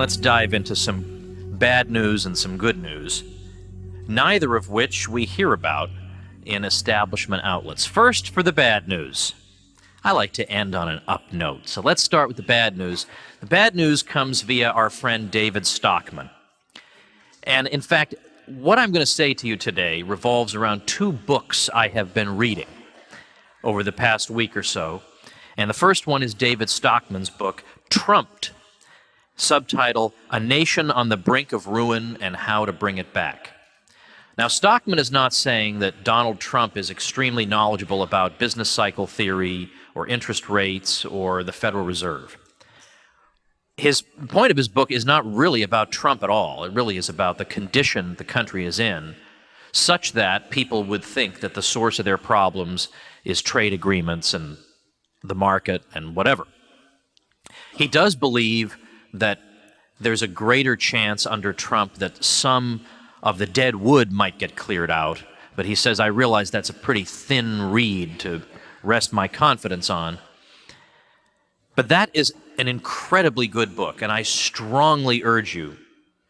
let's dive into some bad news and some good news, neither of which we hear about in establishment outlets. First, for the bad news. I like to end on an up note, so let's start with the bad news. The bad news comes via our friend David Stockman. And in fact, what I'm going to say to you today revolves around two books I have been reading over the past week or so. And the first one is David Stockman's book, Trumped, subtitle A Nation on the Brink of Ruin and How to Bring It Back. Now, Stockman is not saying that Donald Trump is extremely knowledgeable about business cycle theory or interest rates or the Federal Reserve. His point of his book is not really about Trump at all. It really is about the condition the country is in, such that people would think that the source of their problems is trade agreements and the market and whatever. He does believe that there's a greater chance under Trump that some of the dead wood might get cleared out, but he says, I realize that's a pretty thin reed to rest my confidence on. But that is an incredibly good book, and I strongly urge you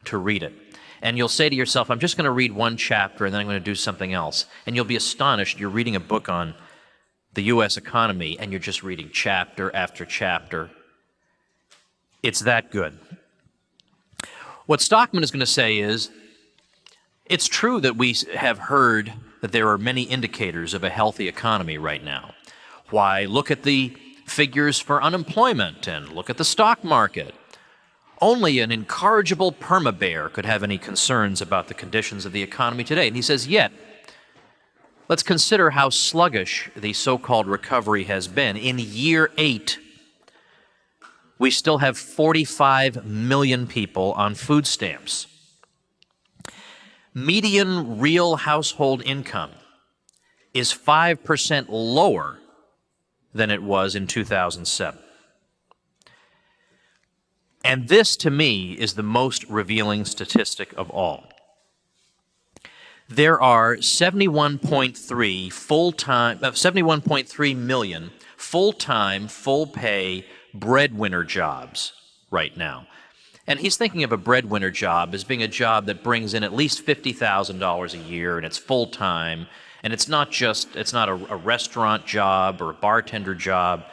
to read it. And you'll say to yourself, I'm just going to read one chapter and then I'm going to do something else. And you'll be astonished. You're reading a book on the U.S. economy and you're just reading chapter after chapter. It's that good. What Stockman is going to say is it's true that we have heard that there are many indicators of a healthy economy right now. Why, look at the figures for unemployment and look at the stock market. Only an incorrigible perma-bear could have any concerns about the conditions of the economy today. And he says, yet, let's consider how sluggish the so-called recovery has been. In year eight, we still have 45 million people on food stamps. Median real household income is 5% lower than it was in 2007. And this, to me, is the most revealing statistic of all. There are 71.3 full-time, uh, 71.3 million full-time, full-pay breadwinner jobs right now. And he's thinking of a breadwinner job as being a job that brings in at least $50,000 a year and it's full-time and it's not just, it's not a, a restaurant job or a bartender job,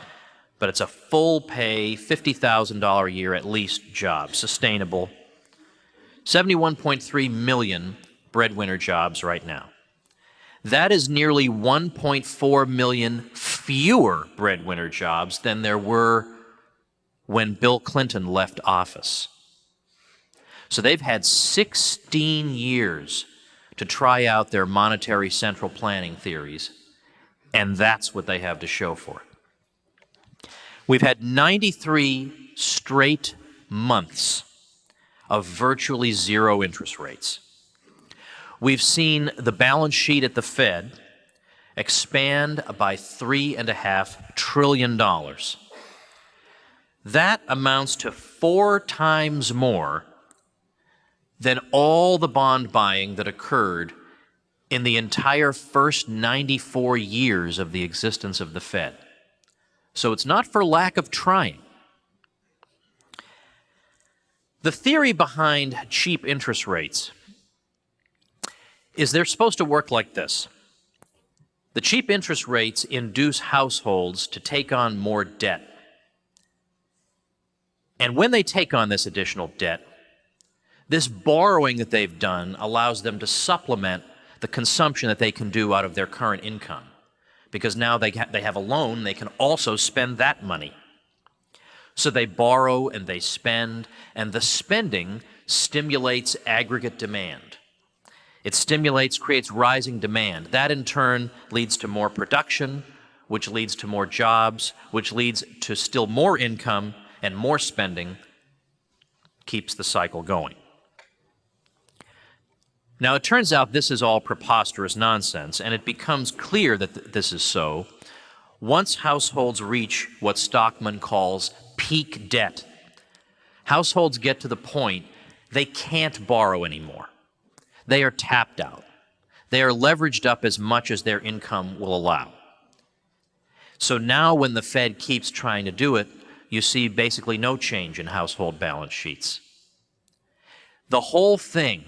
but it's a full pay, $50,000 a year at least job, sustainable. 71.3 million breadwinner jobs right now. That is nearly 1.4 million fewer breadwinner jobs than there were when Bill Clinton left office. So they've had 16 years to try out their monetary central planning theories, and that's what they have to show for it. We've had 93 straight months of virtually zero interest rates. We've seen the balance sheet at the Fed expand by three and a half trillion dollars. That amounts to four times more than all the bond buying that occurred in the entire first 94 years of the existence of the Fed. So it's not for lack of trying. The theory behind cheap interest rates is they're supposed to work like this. The cheap interest rates induce households to take on more debt. And when they take on this additional debt, this borrowing that they've done allows them to supplement the consumption that they can do out of their current income. Because now they, they have a loan, they can also spend that money. So they borrow and they spend, and the spending stimulates aggregate demand. It stimulates, creates rising demand. That in turn leads to more production, which leads to more jobs, which leads to still more income and more spending, keeps the cycle going. Now, it turns out this is all preposterous nonsense, and it becomes clear that th this is so once households reach what Stockman calls peak debt. Households get to the point they can't borrow anymore. They are tapped out. They are leveraged up as much as their income will allow. So now when the Fed keeps trying to do it, you see basically no change in household balance sheets. The whole thing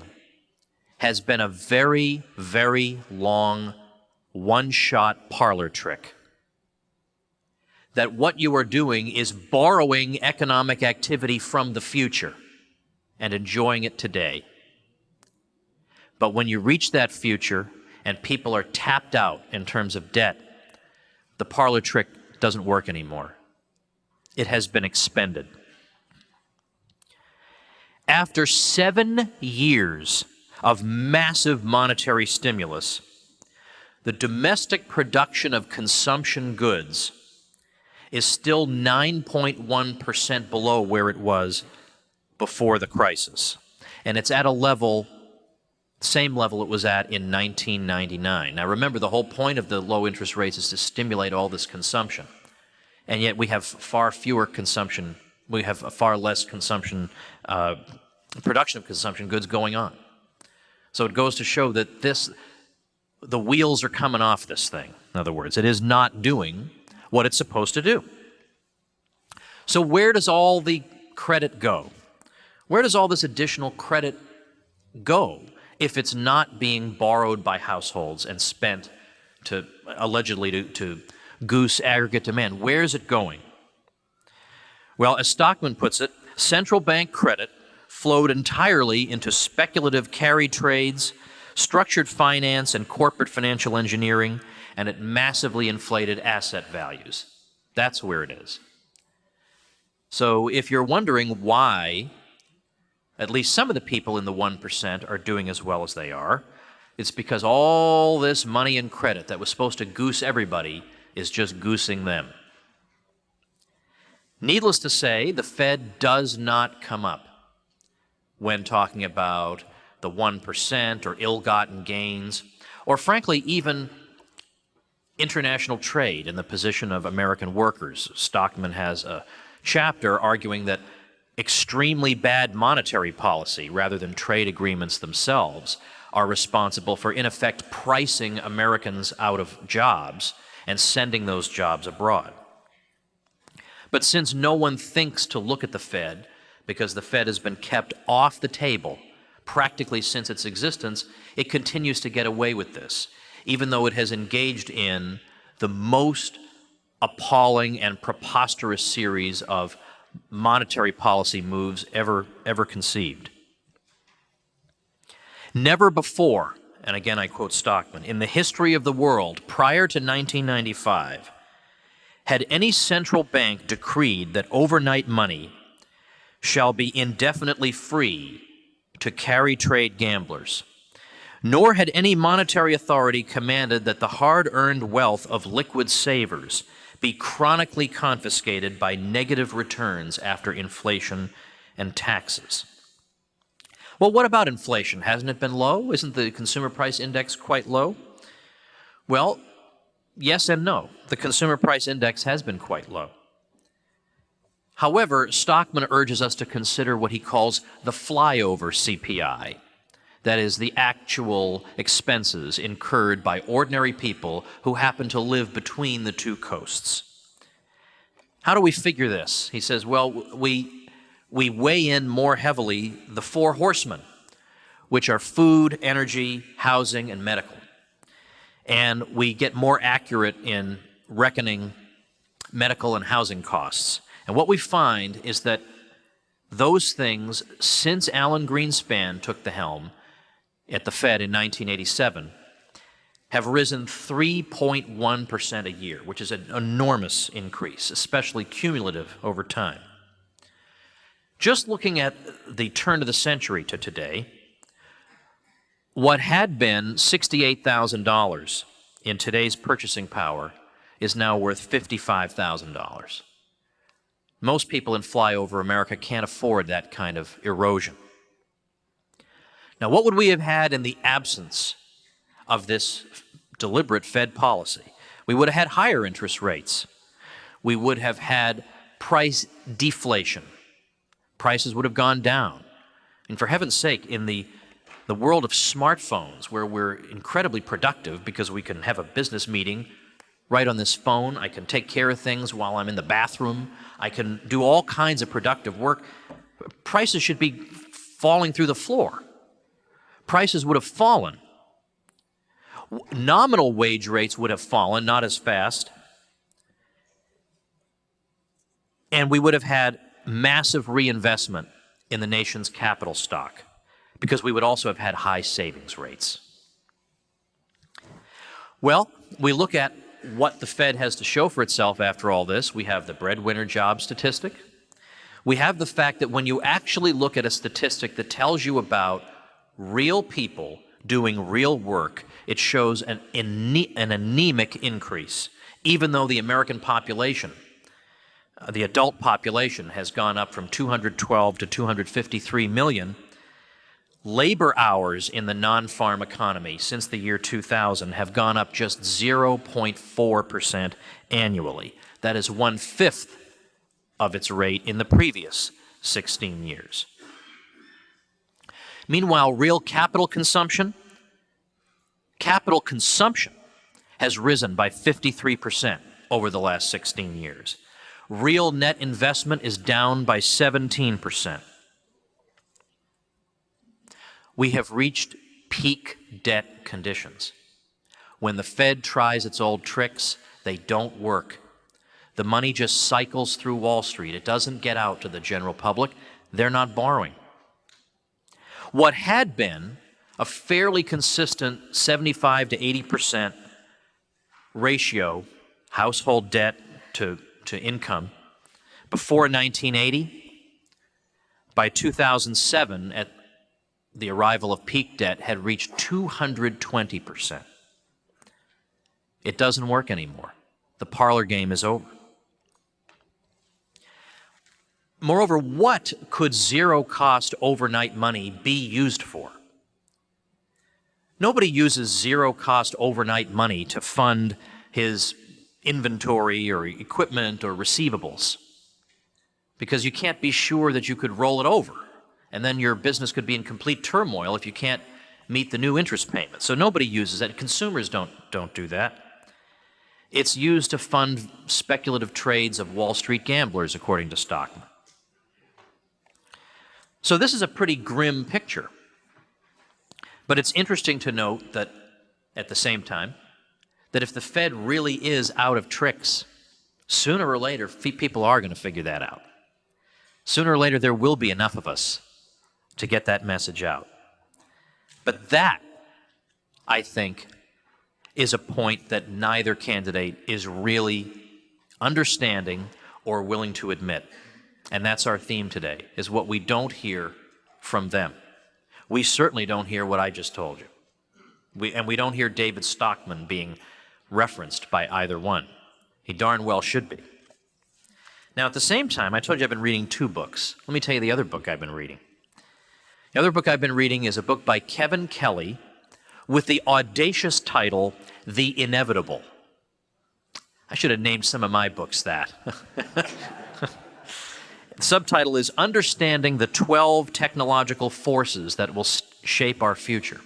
has been a very, very long one shot parlor trick. That what you are doing is borrowing economic activity from the future and enjoying it today. But when you reach that future and people are tapped out in terms of debt, the parlor trick doesn't work anymore. It has been expended. After seven years of massive monetary stimulus, the domestic production of consumption goods is still 9.1% below where it was before the crisis. And it's at a level, same level it was at in 1999. Now remember, the whole point of the low interest rates is to stimulate all this consumption. And yet we have far fewer consumption, we have far less consumption, uh, production of consumption goods going on. So it goes to show that this, the wheels are coming off this thing. In other words, it is not doing what it's supposed to do. So where does all the credit go? Where does all this additional credit go if it's not being borrowed by households and spent to allegedly to, to goose aggregate demand? Where is it going? Well, as Stockman puts it, central bank credit flowed entirely into speculative carry trades, structured finance, and corporate financial engineering, and it massively inflated asset values. That's where it is. So if you're wondering why at least some of the people in the 1% are doing as well as they are, it's because all this money and credit that was supposed to goose everybody is just goosing them. Needless to say, the Fed does not come up when talking about the 1% or ill gotten gains, or frankly, even international trade and the position of American workers. Stockman has a chapter arguing that extremely bad monetary policy rather than trade agreements themselves are responsible for, in effect, pricing Americans out of jobs and sending those jobs abroad. But since no one thinks to look at the Fed, because the Fed has been kept off the table practically since its existence, it continues to get away with this, even though it has engaged in the most appalling and preposterous series of monetary policy moves ever, ever conceived. Never before, and again I quote Stockman, in the history of the world prior to 1995, had any central bank decreed that overnight money shall be indefinitely free to carry trade gamblers, nor had any monetary authority commanded that the hard-earned wealth of liquid savers be chronically confiscated by negative returns after inflation and taxes. Well, what about inflation? Hasn't it been low? Isn't the consumer price index quite low? Well, yes and no. The consumer price index has been quite low. However, Stockman urges us to consider what he calls the flyover CPI, that is, the actual expenses incurred by ordinary people who happen to live between the two coasts. How do we figure this? He says, well, we, we weigh in more heavily the four horsemen, which are food, energy, housing, and medical. And we get more accurate in reckoning medical and housing costs. And what we find is that those things, since Alan Greenspan took the helm, at the Fed in 1987 have risen 3.1% a year, which is an enormous increase, especially cumulative over time. Just looking at the turn of the century to today, what had been $68,000 in today's purchasing power is now worth $55,000. Most people in flyover America can't afford that kind of erosion. Now, what would we have had in the absence of this deliberate Fed policy? We would have had higher interest rates. We would have had price deflation. Prices would have gone down. And for heaven's sake, in the, the world of smartphones, where we're incredibly productive because we can have a business meeting right on this phone, I can take care of things while I'm in the bathroom, I can do all kinds of productive work, prices should be falling through the floor. Prices would have fallen. Nominal wage rates would have fallen, not as fast. And we would have had massive reinvestment in the nation's capital stock because we would also have had high savings rates. Well, we look at what the Fed has to show for itself after all this. We have the breadwinner job statistic. We have the fact that when you actually look at a statistic that tells you about real people doing real work, it shows an, an anemic increase, even though the American population, the adult population, has gone up from 212 to 253 million Labor hours in the non farm economy since the year 2000 have gone up just 0.4% annually. That is one fifth of its rate in the previous 16 years. Meanwhile, real capital consumption, capital consumption has risen by 53% over the last 16 years. Real net investment is down by 17%. We have reached peak debt conditions. When the Fed tries its old tricks, they don't work. The money just cycles through Wall Street. It doesn't get out to the general public. They're not borrowing. What had been a fairly consistent 75 to 80% ratio, household debt to, to income, before 1980, by 2007, at the arrival of peak debt had reached 220%. It doesn't work anymore. The parlor game is over. Moreover, what could zero cost overnight money be used for? Nobody uses zero cost overnight money to fund his inventory or equipment or receivables because you can't be sure that you could roll it over and then your business could be in complete turmoil if you can't meet the new interest payment. So nobody uses that. Consumers don't, don't do that. It's used to fund speculative trades of Wall Street gamblers, according to Stockman. So this is a pretty grim picture. But it's interesting to note that at the same time, that if the Fed really is out of tricks, sooner or later, people are going to figure that out. Sooner or later, there will be enough of us to get that message out. But that, I think, is a point that neither candidate is really understanding or willing to admit. And that's our theme today, is what we don't hear from them. We certainly don't hear what I just told you. We, and we don't hear David Stockman being referenced by either one. He darn well should be. Now, at the same time, I told you I've been reading two books. Let me tell you the other book I've been reading. The other book I've been reading is a book by Kevin Kelly with the audacious title, The Inevitable. I should have named some of my books that. the subtitle is Understanding the 12 Technological Forces That Will Shape Our Future.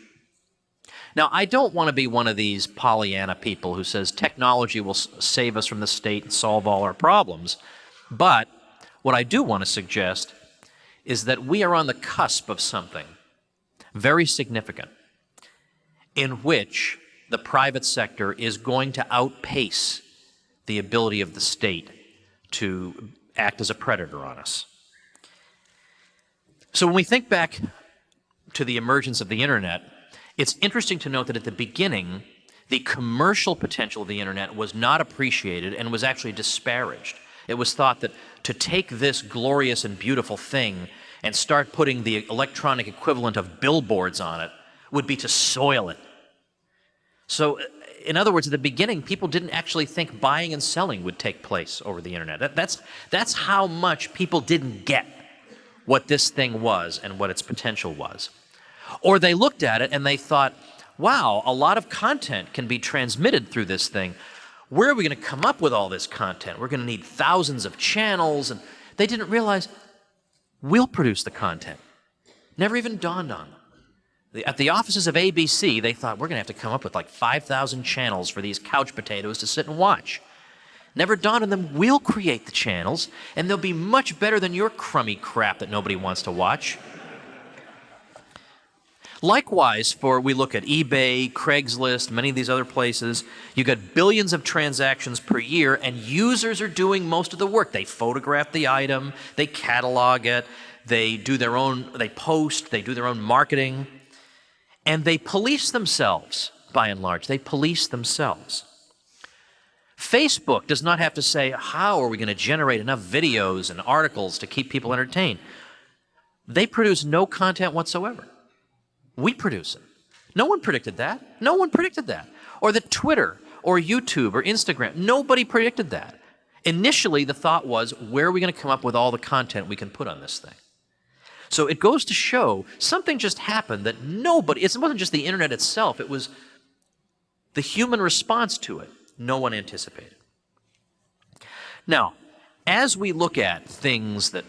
Now, I don't want to be one of these Pollyanna people who says technology will save us from the state and solve all our problems. But what I do want to suggest is that we are on the cusp of something very significant in which the private sector is going to outpace the ability of the state to act as a predator on us. So when we think back to the emergence of the internet, it's interesting to note that at the beginning, the commercial potential of the internet was not appreciated and was actually disparaged. It was thought that to take this glorious and beautiful thing and start putting the electronic equivalent of billboards on it would be to soil it. So, uh, in other words, at the beginning, people didn't actually think buying and selling would take place over the internet. That, that's, that's how much people didn't get what this thing was and what its potential was. Or they looked at it and they thought, wow, a lot of content can be transmitted through this thing where are we going to come up with all this content? We're going to need thousands of channels. And they didn't realize we'll produce the content. Never even dawned on them. At the offices of ABC, they thought we're going to have to come up with like 5,000 channels for these couch potatoes to sit and watch. Never dawned on them, we'll create the channels, and they'll be much better than your crummy crap that nobody wants to watch. Likewise, for we look at eBay, Craigslist, many of these other places, you got billions of transactions per year, and users are doing most of the work. They photograph the item, they catalog it, they do their own, they post, they do their own marketing, and they police themselves by and large. They police themselves. Facebook does not have to say, how are we going to generate enough videos and articles to keep people entertained? They produce no content whatsoever. We produce it. No one predicted that. No one predicted that. Or that Twitter or YouTube or Instagram, nobody predicted that. Initially, the thought was, where are we going to come up with all the content we can put on this thing? So it goes to show something just happened that nobody, it wasn't just the internet itself, it was the human response to it. No one anticipated. Now, as we look at things that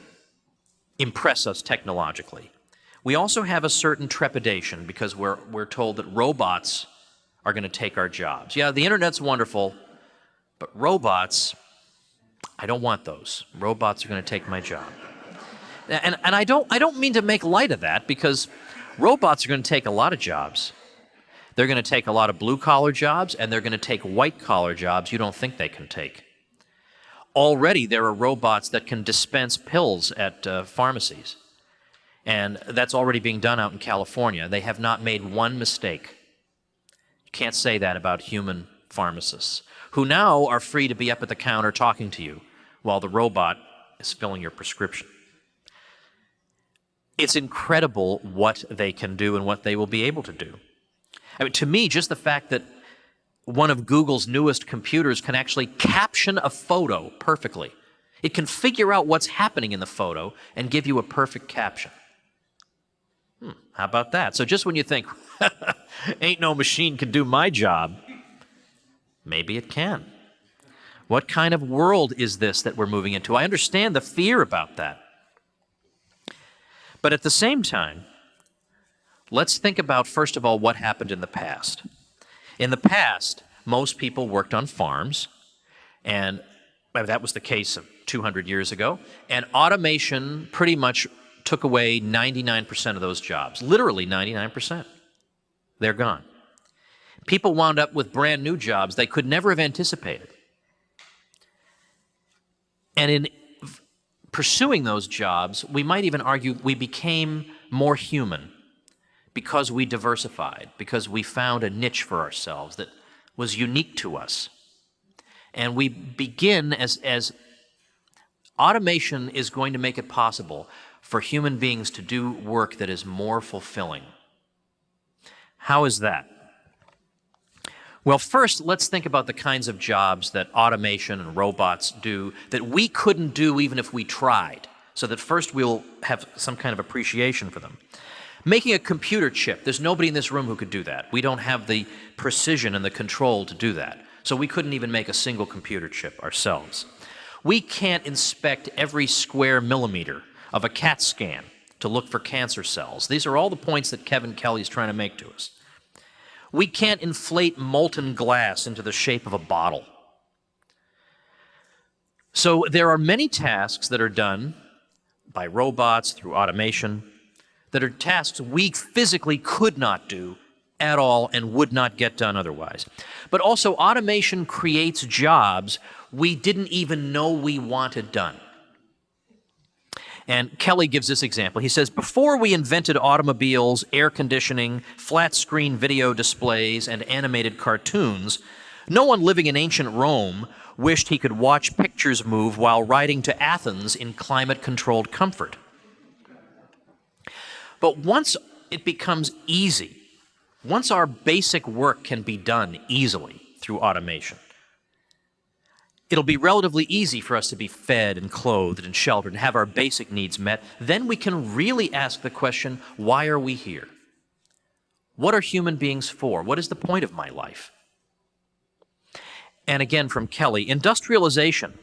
impress us technologically, we also have a certain trepidation because we're, we're told that robots are going to take our jobs. Yeah, the internet's wonderful, but robots, I don't want those. Robots are going to take my job. And, and I, don't, I don't mean to make light of that because robots are going to take a lot of jobs. They're going to take a lot of blue collar jobs and they're going to take white collar jobs you don't think they can take. Already, there are robots that can dispense pills at uh, pharmacies. And that's already being done out in California. They have not made one mistake. You can't say that about human pharmacists, who now are free to be up at the counter talking to you while the robot is filling your prescription. It's incredible what they can do and what they will be able to do. I mean, to me, just the fact that one of Google's newest computers can actually caption a photo perfectly. It can figure out what's happening in the photo and give you a perfect caption. Hmm, how about that? So just when you think, ain't no machine can do my job, maybe it can. What kind of world is this that we're moving into? I understand the fear about that. But at the same time, let's think about, first of all, what happened in the past. In the past, most people worked on farms, and that was the case of 200 years ago, and automation pretty much took away 99% of those jobs. Literally 99%. They're gone. People wound up with brand new jobs they could never have anticipated. And in pursuing those jobs, we might even argue we became more human because we diversified, because we found a niche for ourselves that was unique to us. And we begin as, as automation is going to make it possible for human beings to do work that is more fulfilling. How is that? Well, first, let's think about the kinds of jobs that automation and robots do that we couldn't do even if we tried, so that first we'll have some kind of appreciation for them. Making a computer chip, there's nobody in this room who could do that. We don't have the precision and the control to do that. So we couldn't even make a single computer chip ourselves. We can't inspect every square millimeter of a CAT scan to look for cancer cells. These are all the points that Kevin Kelly is trying to make to us. We can't inflate molten glass into the shape of a bottle. So there are many tasks that are done by robots through automation that are tasks we physically could not do at all and would not get done otherwise. But also automation creates jobs we didn't even know we wanted done. And Kelly gives this example. He says, Before we invented automobiles, air conditioning, flat screen video displays, and animated cartoons, no one living in ancient Rome wished he could watch pictures move while riding to Athens in climate controlled comfort. But once it becomes easy, once our basic work can be done easily through automation, it'll be relatively easy for us to be fed and clothed and sheltered and have our basic needs met. Then we can really ask the question, why are we here? What are human beings for? What is the point of my life? And again from Kelly, industrialization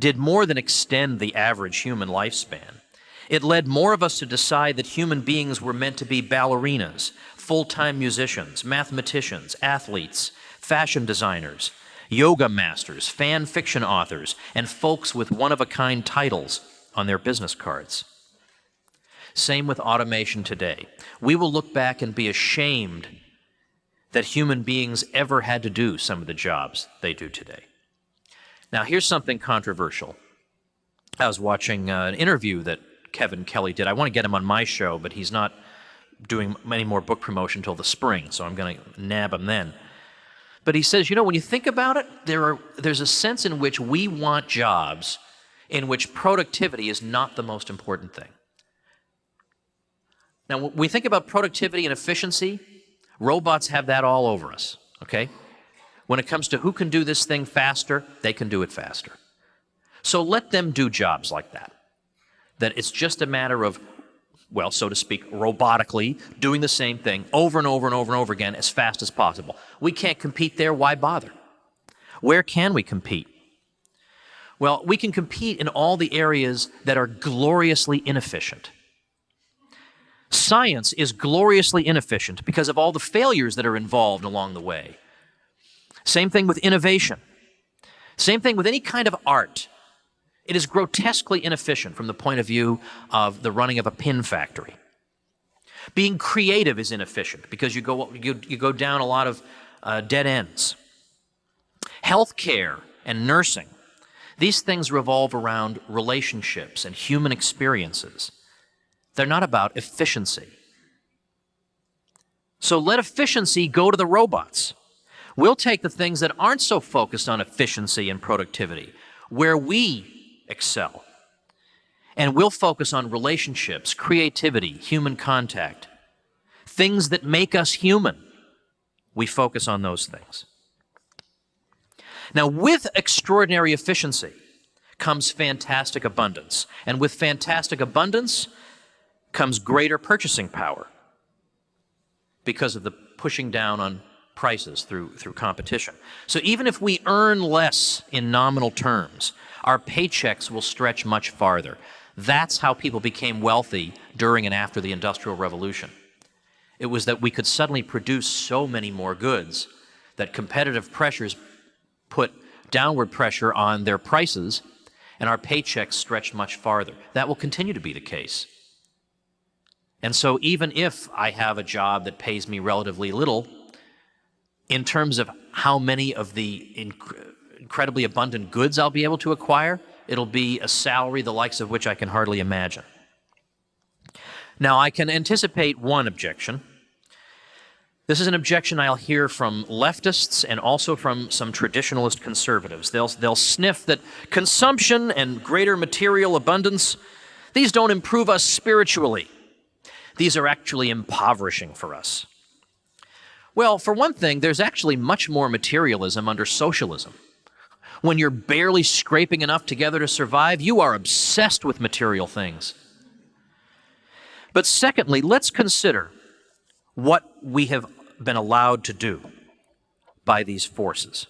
did more than extend the average human lifespan. It led more of us to decide that human beings were meant to be ballerinas, full-time musicians, mathematicians, athletes, fashion designers, yoga masters, fan fiction authors, and folks with one of a kind titles on their business cards. Same with automation today. We will look back and be ashamed that human beings ever had to do some of the jobs they do today. Now, here's something controversial. I was watching uh, an interview that Kevin Kelly did. I want to get him on my show, but he's not doing any more book promotion until the spring, so I'm going to nab him then. But he says, you know, when you think about it, there are, there's a sense in which we want jobs in which productivity is not the most important thing. Now, when we think about productivity and efficiency, robots have that all over us, okay? When it comes to who can do this thing faster, they can do it faster. So let them do jobs like that. That it's just a matter of, well, so to speak, robotically doing the same thing over and over and over and over again as fast as possible. We can't compete there, why bother? Where can we compete? Well, we can compete in all the areas that are gloriously inefficient. Science is gloriously inefficient because of all the failures that are involved along the way. Same thing with innovation. Same thing with any kind of art. It is grotesquely inefficient from the point of view of the running of a pin factory. Being creative is inefficient because you go, you, you go down a lot of uh, dead ends. Healthcare and nursing, these things revolve around relationships and human experiences. They're not about efficiency. So let efficiency go to the robots. We'll take the things that aren't so focused on efficiency and productivity, where we excel, and we'll focus on relationships, creativity, human contact, things that make us human. We focus on those things. Now, with extraordinary efficiency comes fantastic abundance. And with fantastic abundance comes greater purchasing power because of the pushing down on prices through, through competition. So even if we earn less in nominal terms, our paychecks will stretch much farther. That's how people became wealthy during and after the Industrial Revolution. It was that we could suddenly produce so many more goods that competitive pressures put downward pressure on their prices and our paychecks stretched much farther. That will continue to be the case. And so even if I have a job that pays me relatively little, in terms of how many of the incredibly abundant goods I'll be able to acquire, it'll be a salary the likes of which I can hardly imagine. Now, I can anticipate one objection. This is an objection I'll hear from leftists and also from some traditionalist conservatives. They'll, they'll sniff that consumption and greater material abundance, these don't improve us spiritually. These are actually impoverishing for us. Well, for one thing, there's actually much more materialism under socialism. When you're barely scraping enough together to survive, you are obsessed with material things. But secondly, let's consider what we have been allowed to do by these forces.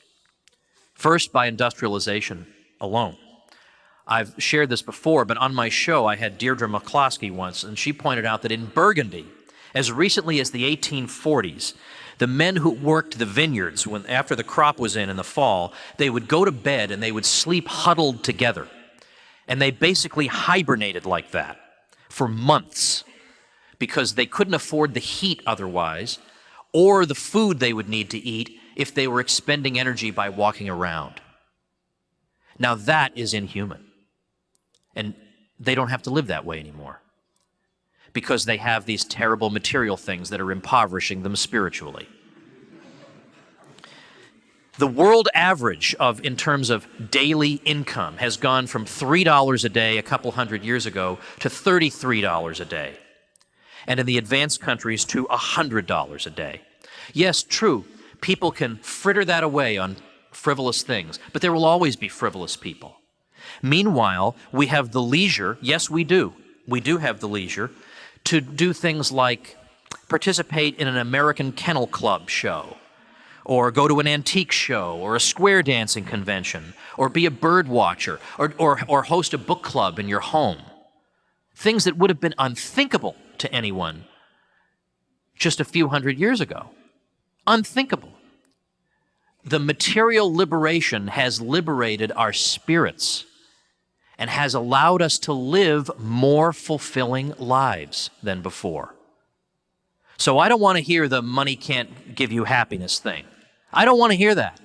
First, by industrialization alone. I've shared this before, but on my show I had Deirdre McCloskey once, and she pointed out that in Burgundy, as recently as the 1840s, the men who worked the vineyards, when, after the crop was in in the fall, they would go to bed and they would sleep huddled together. And they basically hibernated like that for months because they couldn't afford the heat otherwise or the food they would need to eat if they were expending energy by walking around. Now that is inhuman. And they don't have to live that way anymore because they have these terrible material things that are impoverishing them spiritually. The world average of, in terms of daily income, has gone from $3 a day a couple hundred years ago to $33 a day. And in the advanced countries to $100 a day. Yes, true, people can fritter that away on frivolous things, but there will always be frivolous people. Meanwhile, we have the leisure, yes, we do, we do have the leisure to do things like participate in an American Kennel Club show, or go to an antique show, or a square dancing convention, or be a bird watcher, or, or, or host a book club in your home. Things that would have been unthinkable to anyone just a few hundred years ago. Unthinkable. The material liberation has liberated our spirits and has allowed us to live more fulfilling lives than before. So I don't want to hear the money can't give you happiness thing. I don't want to hear that.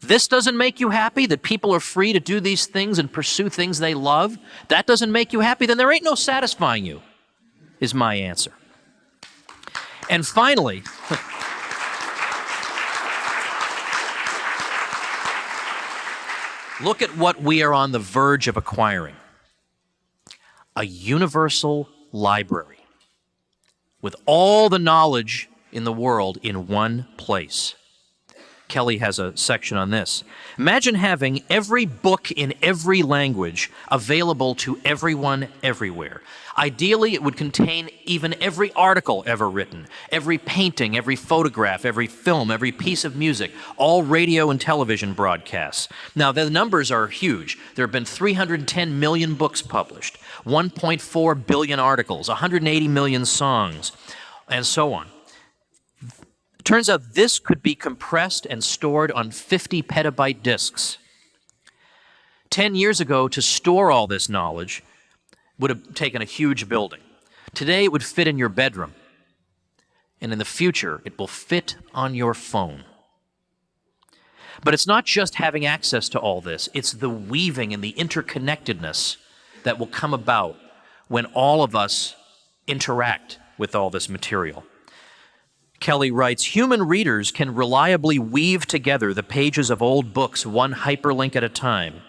This doesn't make you happy that people are free to do these things and pursue things they love. That doesn't make you happy, then there ain't no satisfying you, is my answer. And finally, look at what we are on the verge of acquiring a universal library with all the knowledge in the world in one place. Kelly has a section on this. Imagine having every book in every language available to everyone everywhere. Ideally, it would contain even every article ever written, every painting, every photograph, every film, every piece of music, all radio and television broadcasts. Now, the numbers are huge. There have been 310 million books published, 1.4 billion articles, 180 million songs, and so on. Turns out this could be compressed and stored on 50 petabyte disks. 10 years ago, to store all this knowledge would have taken a huge building. Today, it would fit in your bedroom. And in the future, it will fit on your phone. But it's not just having access to all this, it's the weaving and the interconnectedness that will come about when all of us interact with all this material. Kelly writes Human readers can reliably weave together the pages of old books one hyperlink at a time.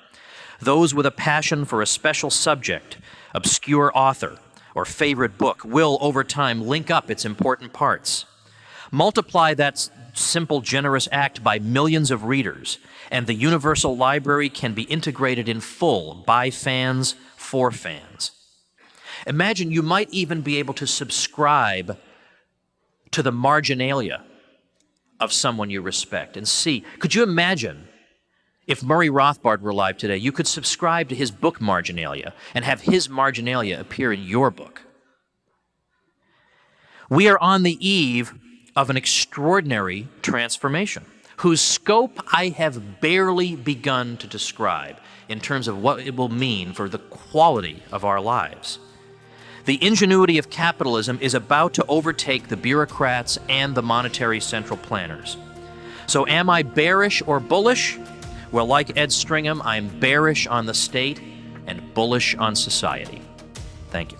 Those with a passion for a special subject, obscure author, or favorite book will, over time, link up its important parts. Multiply that simple, generous act by millions of readers, and the universal library can be integrated in full by fans for fans. Imagine you might even be able to subscribe to the marginalia of someone you respect and see. Could you imagine if Murray Rothbard were alive today, you could subscribe to his book Marginalia and have his marginalia appear in your book. We are on the eve of an extraordinary transformation whose scope I have barely begun to describe in terms of what it will mean for the quality of our lives. The ingenuity of capitalism is about to overtake the bureaucrats and the monetary central planners. So, am I bearish or bullish? Well, like Ed Stringham, I'm bearish on the state and bullish on society. Thank you.